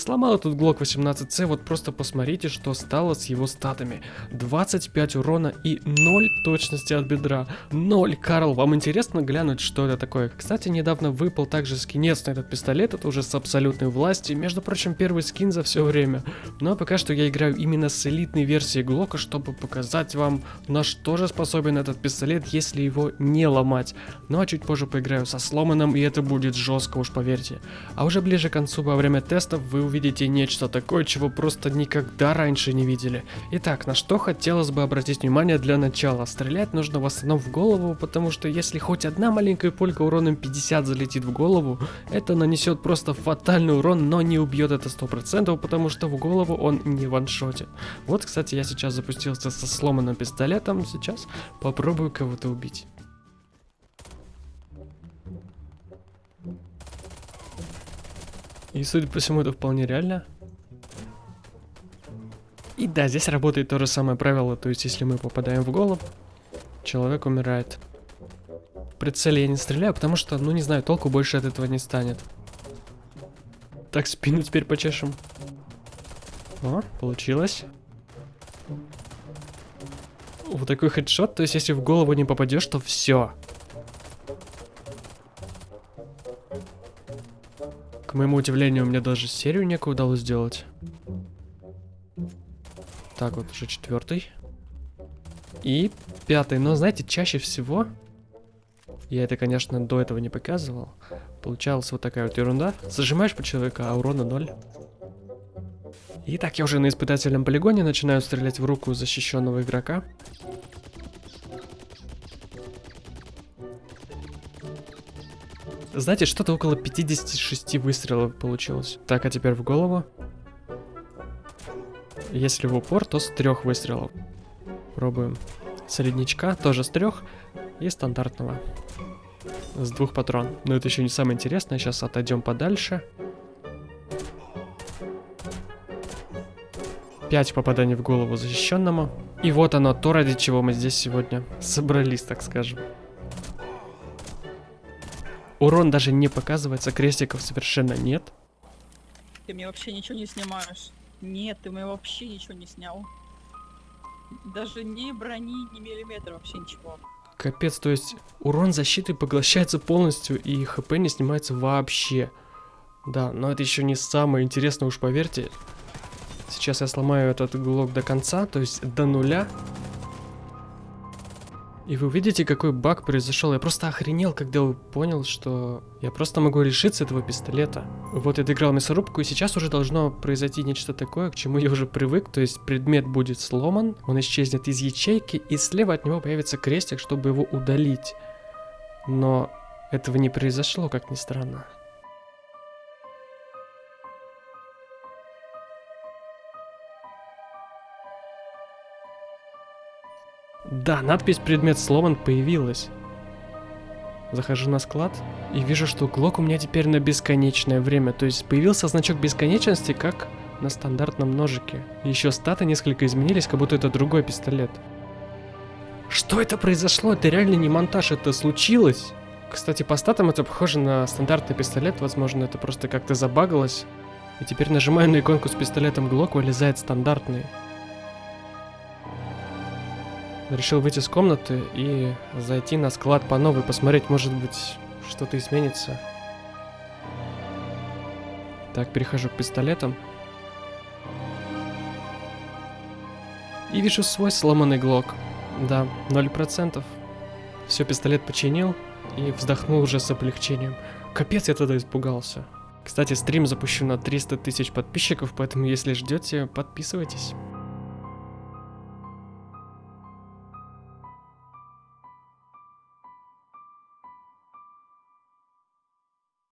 Сломал этот Глок 18C, вот просто посмотрите, что стало с его статами. 25 урона и 0 точности от бедра. 0. Карл, вам интересно глянуть, что это такое? Кстати, недавно выпал также скинец на этот пистолет, это уже с абсолютной власти. Между прочим, первый скин за все время. Но пока что я играю именно с элитной версией Глока, чтобы показать вам, на что же способен этот пистолет, если его не ломать. Ну а чуть позже поиграю со сломанным, и это будет жестко, уж поверьте. А уже ближе к концу, во время тестов, вы увидите нечто такое, чего просто никогда раньше не видели. Итак, на что хотелось бы обратить внимание для начала. Стрелять нужно в основном в голову, потому что если хоть одна маленькая пулька уроном 50 залетит в голову, это нанесет просто фатальный урон, но не убьет это 100%, потому что в голову он не ваншотит. Вот, кстати, я сейчас запустился со сломанным пистолетом, сейчас попробую кого-то убить. И судя по всему, это вполне реально. И да, здесь работает то же самое правило, то есть если мы попадаем в голову, человек умирает. Прицеле я не стреляю, потому что, ну не знаю, толку больше от этого не станет. Так, спину теперь почешем. О, получилось. Вот такой хедшот, то есть если в голову не попадешь, то все. К моему удивлению, мне даже серию некую удалось сделать. Так, вот уже четвертый. И пятый. Но, знаете, чаще всего... Я это, конечно, до этого не показывал. Получалась вот такая вот ерунда. Зажимаешь по человеку, а урона ноль. Итак, я уже на испытательном полигоне начинаю стрелять в руку защищенного игрока. Знаете, что-то около 56 выстрелов получилось. Так, а теперь в голову. Если в упор, то с трех выстрелов. Пробуем. Среднячка тоже с трех. И стандартного. С двух патрон. Но это еще не самое интересное. Сейчас отойдем подальше. Пять попаданий в голову защищенному. И вот оно, то, ради чего мы здесь сегодня собрались, так скажем. Урон даже не показывается, крестиков совершенно нет. Ты мне вообще ничего не снимаешь. Нет, ты мне вообще ничего не снял. Даже ни брони, ни миллиметра, вообще ничего. Капец, то есть урон защиты поглощается полностью и хп не снимается вообще. Да, но это еще не самое интересное, уж поверьте. Сейчас я сломаю этот глок до конца, то есть до нуля. И вы увидите, какой баг произошел. Я просто охренел, когда понял, что я просто могу решиться этого пистолета. Вот я доиграл мясорубку, и сейчас уже должно произойти нечто такое, к чему я уже привык. То есть предмет будет сломан, он исчезнет из ячейки, и слева от него появится крестик, чтобы его удалить. Но этого не произошло, как ни странно. Да, надпись «Предмет сломан» появилась. Захожу на склад и вижу, что глок у меня теперь на бесконечное время. То есть появился значок бесконечности, как на стандартном ножике. Еще статы несколько изменились, как будто это другой пистолет. Что это произошло? Это реально не монтаж, это случилось. Кстати, по статам это похоже на стандартный пистолет, возможно, это просто как-то забагалось. И теперь нажимаю на иконку с пистолетом Глок, вылезает стандартный. Решил выйти из комнаты и зайти на склад по новой, посмотреть, может быть, что-то изменится. Так, перехожу к пистолетам. И вижу свой сломанный глок. Да, 0%. Все, пистолет починил и вздохнул уже с облегчением. Капец, я тогда испугался. Кстати, стрим запущу на 300 тысяч подписчиков, поэтому если ждете, подписывайтесь.